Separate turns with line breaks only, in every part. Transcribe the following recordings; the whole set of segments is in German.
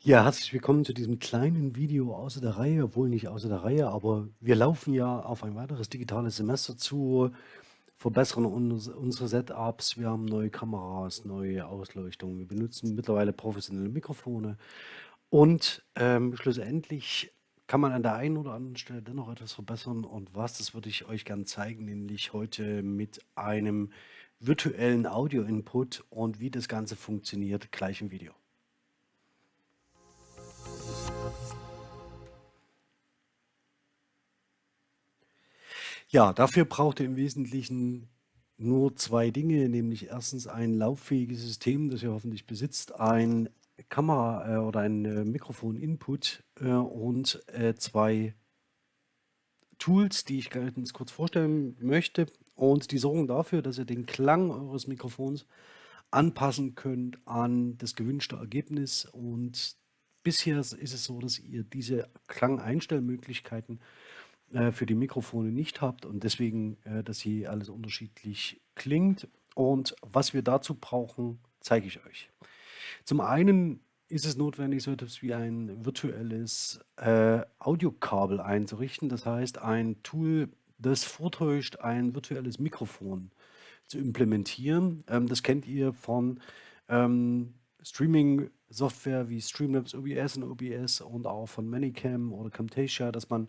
Ja, herzlich willkommen zu diesem kleinen Video außer der Reihe, obwohl nicht außer der Reihe, aber wir laufen ja auf ein weiteres digitales Semester zu, verbessern uns, unsere Setups, wir haben neue Kameras, neue Ausleuchtung, wir benutzen mittlerweile professionelle Mikrofone. Und ähm, schlussendlich kann man an der einen oder anderen Stelle dennoch etwas verbessern. Und was, das würde ich euch gerne zeigen, nämlich heute mit einem virtuellen Audio-Input und wie das Ganze funktioniert, gleich im Video. Ja, dafür braucht ihr im Wesentlichen nur zwei Dinge, nämlich erstens ein lauffähiges System, das ihr hoffentlich besitzt, ein Kamera äh, oder ein äh, Mikrofon-Input äh, und zwei Tools, die ich ganz kurz vorstellen möchte. Und die sorgen dafür, dass ihr den Klang eures Mikrofons anpassen könnt an das gewünschte Ergebnis. Und bisher ist es so, dass ihr diese Klangeinstellmöglichkeiten äh, für die Mikrofone nicht habt und deswegen, äh, dass hier alles unterschiedlich klingt. Und was wir dazu brauchen, zeige ich euch. Zum einen ist es notwendig, so etwas wie ein virtuelles äh, Audiokabel einzurichten. Das heißt, ein Tool, das vortäuscht, ein virtuelles Mikrofon zu implementieren. Ähm, das kennt ihr von ähm, Streaming-Software wie Streamlabs OBS und OBS und auch von Manicam oder Camtasia, dass man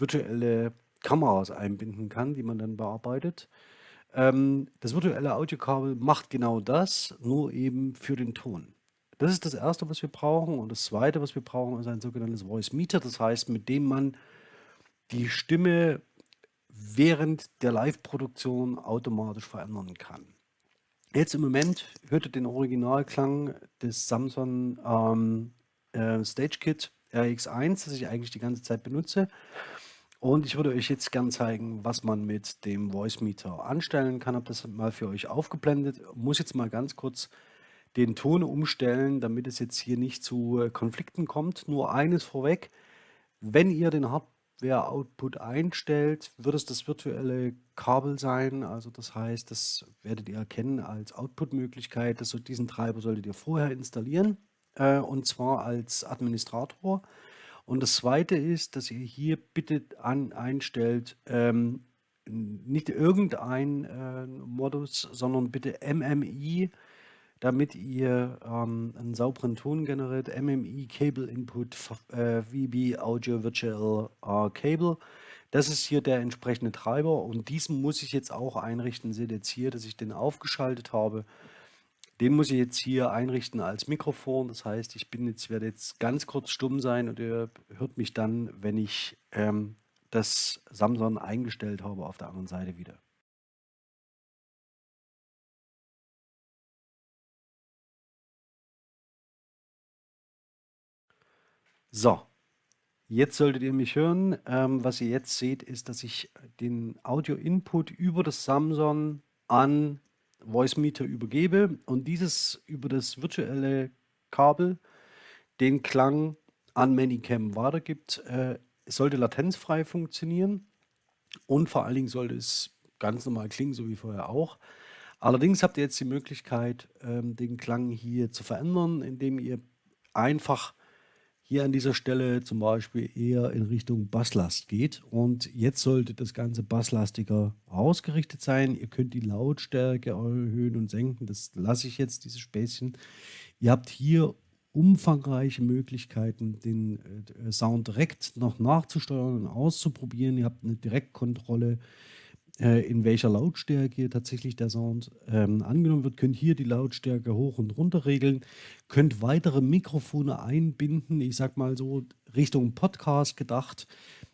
virtuelle Kameras einbinden kann, die man dann bearbeitet. Ähm, das virtuelle Audiokabel macht genau das, nur eben für den Ton. Das ist das Erste, was wir brauchen. Und das Zweite, was wir brauchen, ist ein sogenanntes Voice Meter. Das heißt, mit dem man die Stimme während der Live-Produktion automatisch verändern kann. Jetzt im Moment hört ihr den Originalklang des Samsung ähm, äh, Stage Kit RX1, das ich eigentlich die ganze Zeit benutze. Und ich würde euch jetzt gern zeigen, was man mit dem Voice Meter anstellen kann. Habe das mal für euch aufgeblendet. Muss jetzt mal ganz kurz den Ton umstellen, damit es jetzt hier nicht zu äh, Konflikten kommt. Nur eines vorweg, wenn ihr den Hardware-Output einstellt, wird es das virtuelle Kabel sein. Also das heißt, das werdet ihr erkennen als Output-Möglichkeit. Diesen Treiber solltet ihr vorher installieren äh, und zwar als Administrator. Und das Zweite ist, dass ihr hier bitte an, einstellt, ähm, nicht irgendein äh, Modus, sondern bitte MMI, damit ihr ähm, einen sauberen Ton generiert. MMI Cable Input äh, VB Audio Virtual äh, Cable. Das ist hier der entsprechende Treiber und diesen muss ich jetzt auch einrichten. Seht jetzt hier, dass ich den aufgeschaltet habe. Den muss ich jetzt hier einrichten als Mikrofon. Das heißt, ich bin jetzt, werde jetzt ganz kurz stumm sein und ihr hört mich dann, wenn ich ähm, das Samsung eingestellt habe, auf der anderen Seite wieder. So, jetzt solltet ihr mich hören. Ähm, was ihr jetzt seht, ist, dass ich den Audio-Input über das Samsung an Voice-Meter übergebe und dieses über das virtuelle Kabel den Klang an Manicam weitergibt. Äh, sollte latenzfrei funktionieren und vor allen Dingen sollte es ganz normal klingen, so wie vorher auch. Allerdings habt ihr jetzt die Möglichkeit, ähm, den Klang hier zu verändern, indem ihr einfach hier an dieser Stelle zum Beispiel eher in Richtung Basslast geht. Und jetzt sollte das Ganze basslastiger ausgerichtet sein. Ihr könnt die Lautstärke erhöhen und senken. Das lasse ich jetzt, dieses Späßchen. Ihr habt hier umfangreiche Möglichkeiten, den äh, Sound direkt noch nachzusteuern und auszuprobieren. Ihr habt eine Direktkontrolle in welcher Lautstärke tatsächlich der Sound ähm, angenommen wird, könnt hier die Lautstärke hoch und runter regeln, könnt weitere Mikrofone einbinden, ich sag mal so Richtung Podcast gedacht,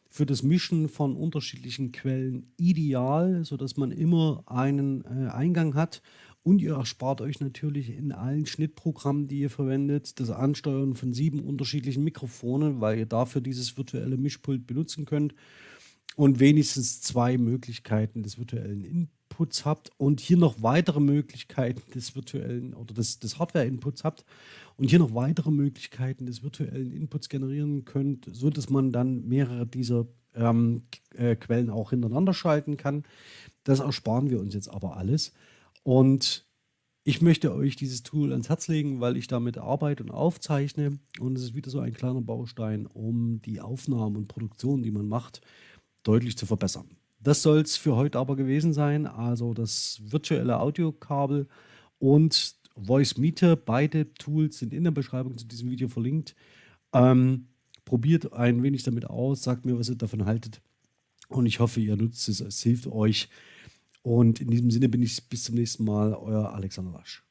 für das Mischen von unterschiedlichen Quellen ideal, sodass man immer einen äh, Eingang hat. Und ihr erspart euch natürlich in allen Schnittprogrammen, die ihr verwendet, das Ansteuern von sieben unterschiedlichen Mikrofonen, weil ihr dafür dieses virtuelle Mischpult benutzen könnt und wenigstens zwei Möglichkeiten des virtuellen Inputs habt und hier noch weitere Möglichkeiten des virtuellen oder des, des Hardware-Inputs habt und hier noch weitere Möglichkeiten des virtuellen Inputs generieren könnt, so dass man dann mehrere dieser ähm, äh, Quellen auch hintereinander schalten kann. Das ersparen wir uns jetzt aber alles. Und Ich möchte euch dieses Tool ans Herz legen, weil ich damit arbeite und aufzeichne. Und es ist wieder so ein kleiner Baustein, um die Aufnahmen und Produktion, die man macht, deutlich zu verbessern. Das soll es für heute aber gewesen sein. Also das virtuelle Audiokabel und Voice Meter, beide Tools sind in der Beschreibung zu diesem Video verlinkt. Ähm, probiert ein wenig damit aus, sagt mir, was ihr davon haltet. Und ich hoffe, ihr nutzt es, es hilft euch. Und in diesem Sinne bin ich bis zum nächsten Mal, euer Alexander Wasch.